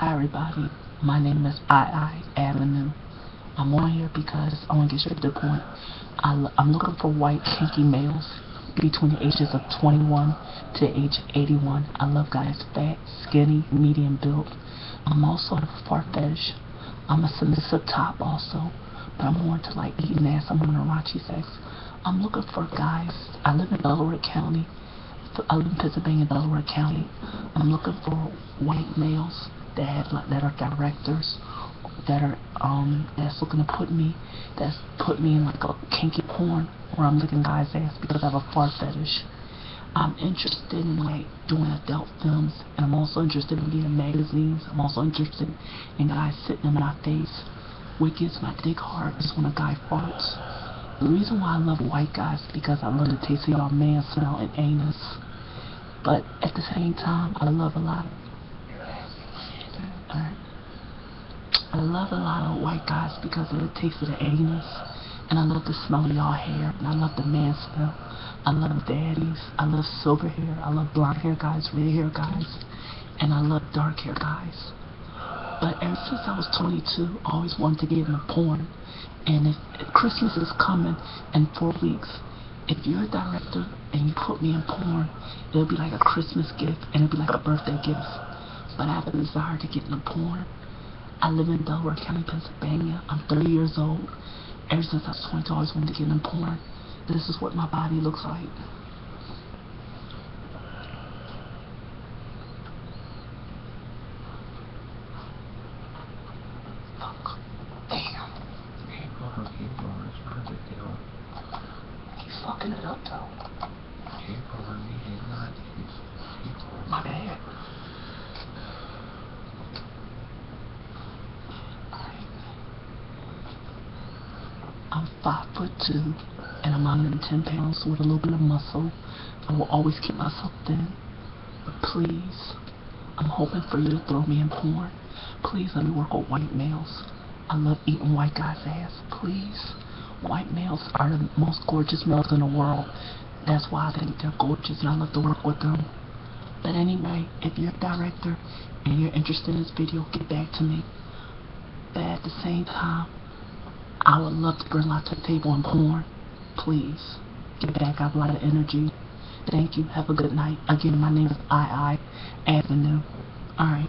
Hi everybody, my name is II Avenue. I'm on here because I want to get straight to the point. I, am looking for white kinky males between the ages of 21 to age 81. I love guys fat, skinny, medium built. I'm also a far fetish. I'm a submissive top also, but I'm more into like eating ass. I'm a raunchy sex. I'm looking for guys. I live in Delaware County. I live in Pennsylvania, Delaware County. I'm looking for white males that that are directors that are um that's looking to put me that's put me in like a kinky porn where I'm looking guys ass because I have a fart fetish. I'm interested in like doing adult films and I'm also interested in getting magazines. I'm also interested in guys sitting in my face. What gets my dick hard is when a guy farts. The reason why I love white guys is because I love the taste of your man smell and anus. But at the same time, I love a lot of I love a lot of white guys because of the taste of the anus. And I love the smell of y'all hair. And I love the man smell. I love daddies. I love silver hair. I love blonde hair guys, red hair guys. And I love dark hair guys. But ever since I was 22, I always wanted to get into porn. And if, if Christmas is coming in four weeks, if you're a director and you put me in porn, it'll be like a Christmas gift and it'll be like a birthday gift. But I have a desire to get into porn. I live in Delaware County, Pennsylvania. I'm 30 years old. Ever since I was 20, I always wanted to get in porn. This is what my body looks like. Fuck. Damn. Keep going, keep going. It's not a big deal. He's fucking it up, though. Keep going. He's not. He's, keep going. My bad. I'm five foot two, and I'm 110 pounds with a little bit of muscle. I will always keep myself thin. But please, I'm hoping for you to throw me in porn. Please let me work with white males. I love eating white guys' ass. Please. White males are the most gorgeous males in the world. That's why I think they're gorgeous and I love to work with them. But anyway, if you're a director and you're interested in this video, get back to me. But at the same time, I would love to bring lot to the table and porn. Please. Get back. I have a lot of energy. Thank you. Have a good night. Again, my name is II Avenue. Alright.